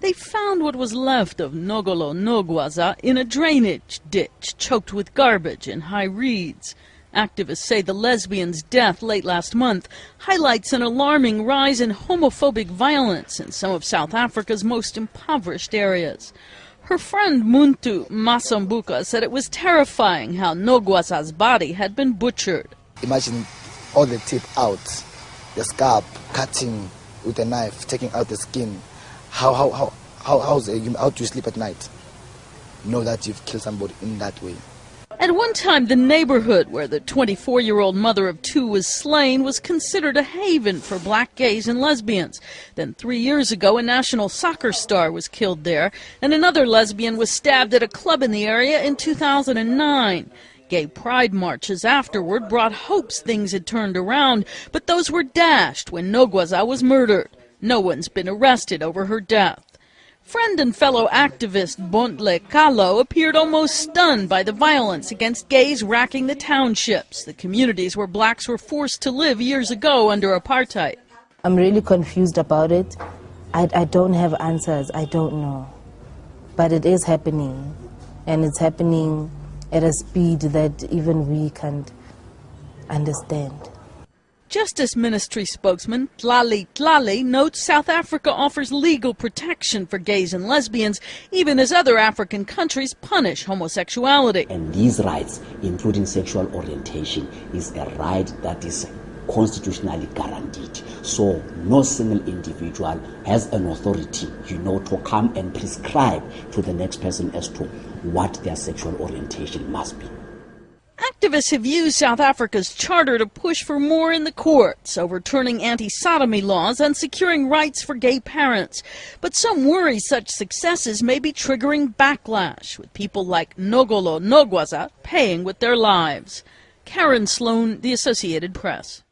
They found what was left of Noxolo Nogwaza in a drainage ditch choked with garbage and high reeds. Activists say the lesbian's death late last month highlights an alarming rise in homophobic violence in some of South Africa's most impoverished areas. Her friend Muntu Masambuka said it was terrifying how Nogwaza's body had been butchered. Imagine all the teeth out, the scalp cutting with a knife, taking out the skin. How, how, how, how, how's, how do you sleep at night? Know that you've killed somebody in that way. At one time, the neighborhood where the 24 year old mother of two was slain was considered a haven for black gays and lesbians. Then, three years ago, a national soccer star was killed there, and another lesbian was stabbed at a club in the area in 2009. Gay pride marches afterward brought hopes things had turned around, but those were dashed when Nogwaza was murdered. No one's been arrested over her death. Friend and fellow activist Bontle Kalo appeared almost stunned by the violence against gays racking the townships, the communities where blacks were forced to live years ago under apartheid. I'm really confused about it. I, I don't have answers. I don't know. But it is happening. And it's happening at a speed that even we can't understand. Justice Ministry spokesman Tlali Tlali notes South Africa offers legal protection for gays and lesbians, even as other African countries punish homosexuality. And these rights, including sexual orientation, is a right that is constitutionally guaranteed. So no single individual has an authority, you know, to come and prescribe to the next person as to what their sexual orientation must be. Activists have used South Africa's charter to push for more in the courts, overturning anti-sodomy laws and securing rights for gay parents. But some worry such successes may be triggering backlash, with people like Noxolo Nogwaza paying with their lives. Karen Sloan, The Associated Press.